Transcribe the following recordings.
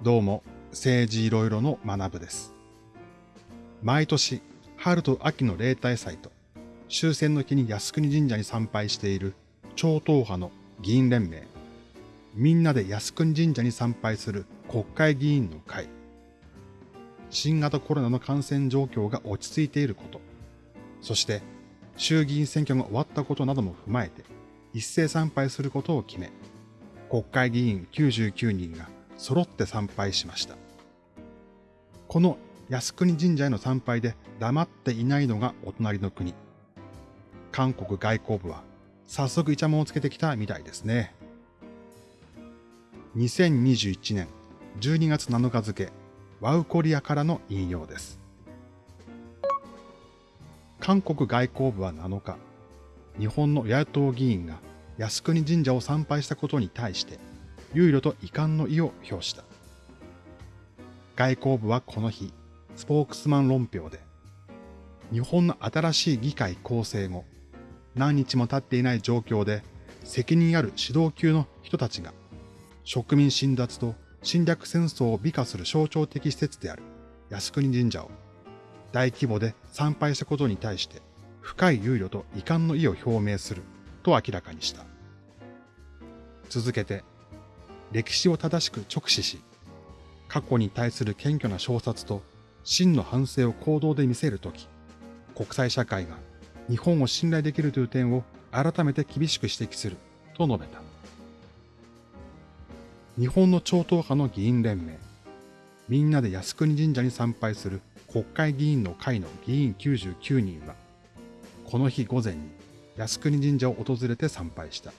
どうも、政治いろいろの学部です。毎年、春と秋の例大祭と、終戦の日に靖国神社に参拝している超党派の議員連盟、みんなで靖国神社に参拝する国会議員の会、新型コロナの感染状況が落ち着いていること、そして衆議院選挙が終わったことなども踏まえて、一斉参拝することを決め、国会議員99人が揃って参拝しました。この靖国神社への参拝で黙っていないのがお隣の国。韓国外交部は早速イチャモンをつけてきたみたいですね。2021年12月7日付、ワウコリアからの引用です。韓国外交部は7日、日本の野党議員が靖国神社を参拝したことに対して、憂慮と遺憾の意を表した。外交部はこの日、スポークスマン論評で、日本の新しい議会構成後、何日も経っていない状況で、責任ある指導級の人たちが、植民侵奪と侵略戦争を美化する象徴的施設である靖国神社を大規模で参拝したことに対して深い憂慮と遺憾の意を表明すると明らかにした。続けて、歴史を正しく直視し、過去に対する謙虚な証察と真の反省を行動で見せるとき、国際社会が日本を信頼できるという点を改めて厳しく指摘すると述べた。日本の超党派の議員連盟、みんなで靖国神社に参拝する国会議員の会の議員99人は、この日午前に靖国神社を訪れて参拝した。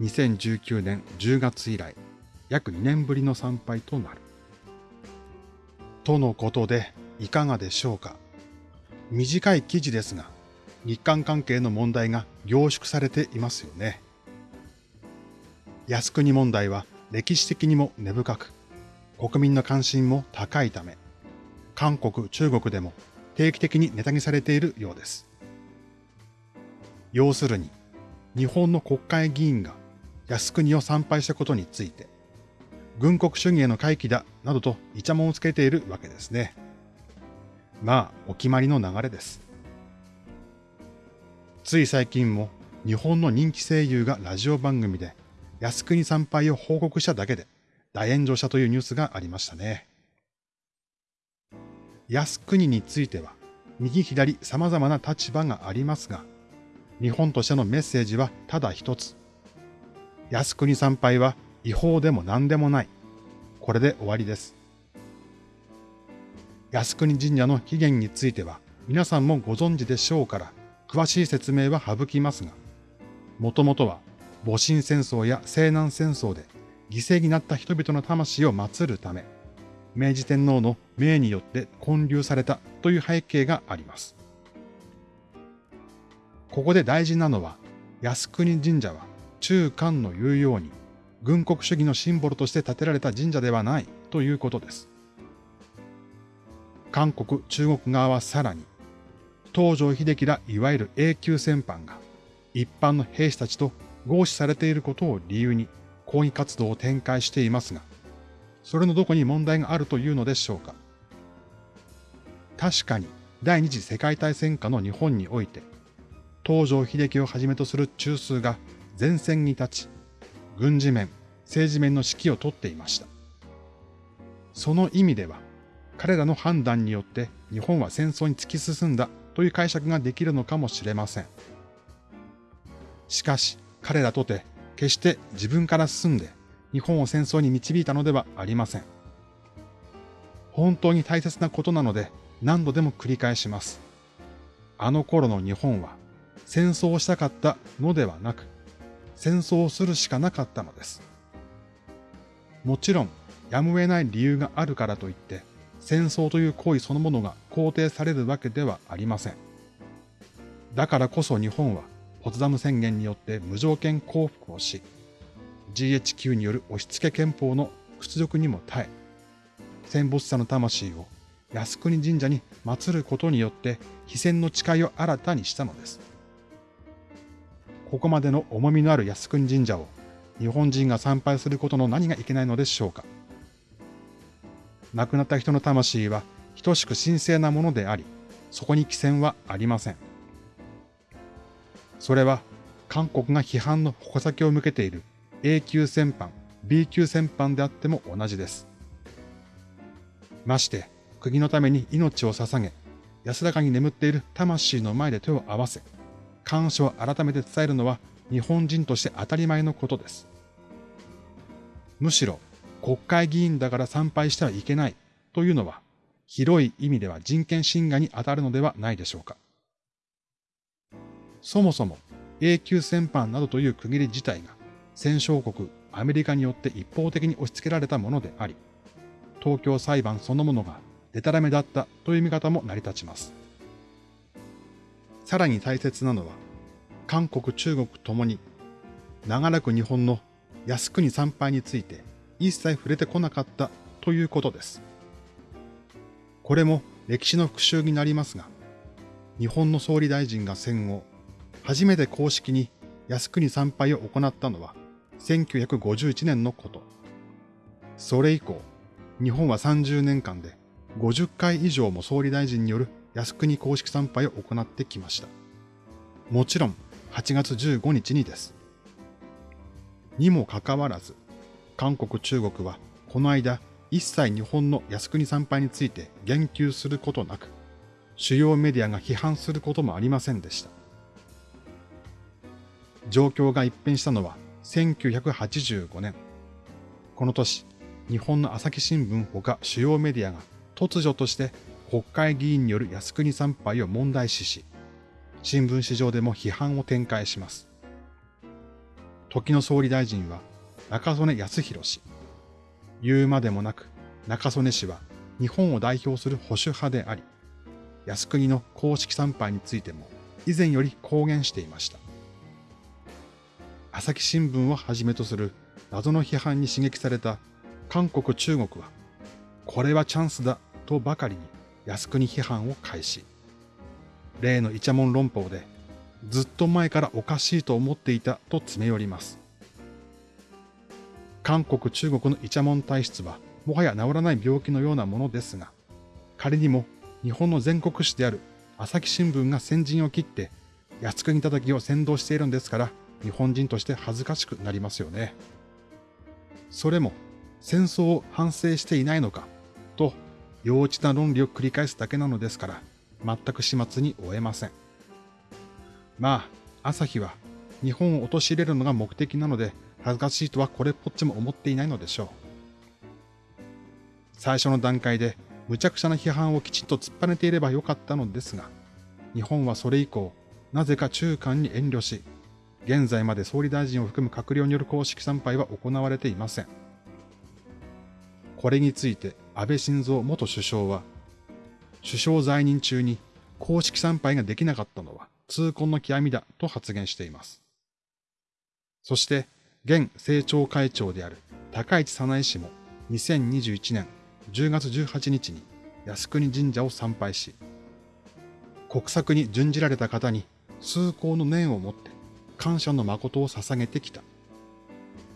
2019年10月以来、約2年ぶりの参拝となる。とのことで、いかがでしょうか。短い記事ですが、日韓関係の問題が凝縮されていますよね。靖国問題は歴史的にも根深く、国民の関心も高いため、韓国、中国でも定期的にネタにされているようです。要するに、日本の国会議員が靖国を参拝したことについて、軍国主義への回帰だ、などとイチャモンをつけているわけですね。まあ、お決まりの流れです。つい最近も日本の人気声優がラジオ番組で靖国参拝を報告しただけで大炎上したというニュースがありましたね。靖国については右左様々な立場がありますが、日本としてのメッセージはただ一つ。靖国参拝は違法でも何でもない。これで終わりです。靖国神社の起源については皆さんもご存知でしょうから詳しい説明は省きますが、もともとは戊辰戦争や西南戦争で犠牲になった人々の魂を祀るため、明治天皇の命によって建立されたという背景があります。ここで大事なのは、靖国神社は中韓の言うように、軍国主義のシンボルとして建てられた神社ではないということです。韓国、中国側はさらに、東条秀樹らいわゆる永久戦犯が一般の兵士たちと合祀されていることを理由に抗議活動を展開していますが、それのどこに問題があるというのでしょうか。確かに第二次世界大戦下の日本において、東条秀樹をはじめとする中枢が前線に立ち、軍事面、政治面の指揮を取っていました。その意味では、彼らの判断によって日本は戦争に突き進んだという解釈ができるのかもしれません。しかし、彼らとて決して自分から進んで日本を戦争に導いたのではありません。本当に大切なことなので何度でも繰り返します。あの頃の日本は戦争をしたかったのではなく、戦争をするしかなかったのです。もちろん、やむを得ない理由があるからといって、戦争という行為そのものが肯定されるわけではありません。だからこそ日本は、ポツダム宣言によって無条件降伏をし、GHQ による押し付け憲法の屈辱にも耐え、戦没者の魂を靖国神社に祀ることによって非戦の誓いを新たにしたのです。ここまでの重みのある靖国神社を日本人が参拝することの何がいけないのでしょうか亡くなった人の魂は等しく神聖なものであり、そこに寄せはありません。それは韓国が批判の矛先を向けている A 級戦犯、B 級戦犯であっても同じです。まして、国のために命を捧げ、安らかに眠っている魂の前で手を合わせ、感謝を改めて伝えるのは日本人として当たり前のことです。むしろ、国会議員だから参拝してはいけないというのは、広い意味では人権侵害に当たるのではないでしょうか。そもそも永久戦犯などという区切り自体が戦勝国アメリカによって一方的に押し付けられたものであり、東京裁判そのものがデタラメだったという見方も成り立ちます。さらに大切なのは、韓国、中国ともに長らく日本の靖国参拝について一切触れてこなかったということです。これも歴史の復習になりますが、日本の総理大臣が戦後、初めて公式に靖国参拝を行ったのは1951年のこと。それ以降、日本は30年間で50回以上も総理大臣による靖国公式参拝を行ってきました。もちろん8月15日にです。にもかかわらず、韓国中国はこの間一切日本の靖国参拝について言及することなく、主要メディアが批判することもありませんでした。状況が一変したのは1985年。この年、日本の朝日新聞ほか主要メディアが突如として国会議員による靖国参拝を問題視し、新聞市場でも批判を展開します。時の総理大臣は中曽根康弘氏。言うまでもなく中曽根氏は日本を代表する保守派であり、靖国の公式参拝についても以前より公言していました。朝日新聞をはじめとする謎の批判に刺激された韓国中国は、これはチャンスだとばかりに靖国批判を開始。例のイチャモン論法で、ずっと前からおかしいと思っていたと詰め寄ります。韓国中国のイチャモン体質は、もはや治らない病気のようなものですが、仮にも日本の全国紙である朝日新聞が先陣を切って、靖国叩きを先導しているんですから、日本人として恥ずかしくなりますよね。それも戦争を反省していないのかと幼稚な論理を繰り返すだけなのですから、全く始末に終えません。まあ、朝日は日本を陥れるのが目的なので、恥ずかしいとはこれっぽっちも思っていないのでしょう。最初の段階で無茶苦茶な批判をきちんと突っぱねていればよかったのですが、日本はそれ以降、なぜか中間に遠慮し、現在まで総理大臣を含む閣僚による公式参拝は行われていません。これについて安倍晋三元首相は、首相在任中に公式参拝ができなかったのは痛恨の極みだと発言しています。そして、現政調会長である高市早苗氏も2021年10月18日に靖国神社を参拝し、国策に準じられた方に崇高の念を持って感謝の誠を捧げてきた。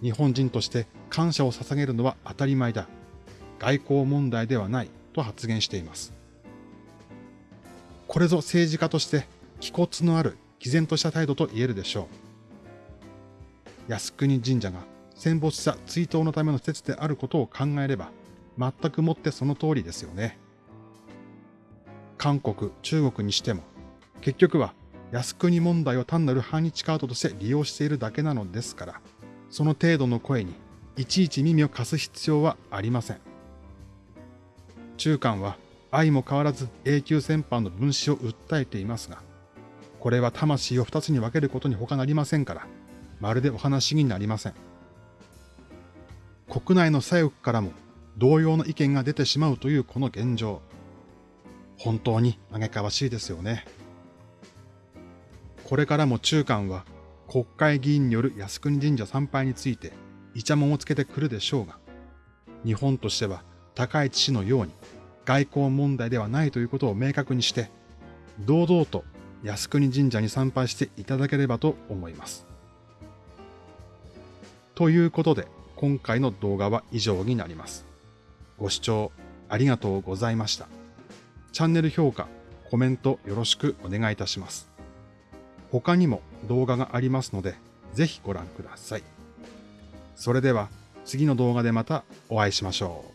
日本人として感謝を捧げるのは当たり前だ。外交問題ではないと発言しています。これぞ政治家として気骨のある毅然とした態度と言えるでしょう。靖国神社が戦没者追悼のための施設であることを考えれば、全くもってその通りですよね。韓国、中国にしても、結局は靖国問題を単なる反日カードとして利用しているだけなのですから、その程度の声にいちいち耳を貸す必要はありません。中間は愛も変わらず永久戦犯の分子を訴えていますが、これは魂を二つに分けることに他なりませんから、まるでお話になりません。国内の左翼からも同様の意見が出てしまうというこの現状。本当に嘆かわしいですよね。これからも中間は国会議員による靖国神社参拝についてイチャモンをつけてくるでしょうが、日本としては高市氏のように外交問題ではないということを明確にして、堂々と靖国神社に参拝していただければと思います。ということで、今回の動画は以上になります。ご視聴ありがとうございました。チャンネル評価、コメントよろしくお願いいたします。他にも動画がありますので、ぜひご覧ください。それでは次の動画でまたお会いしましょう。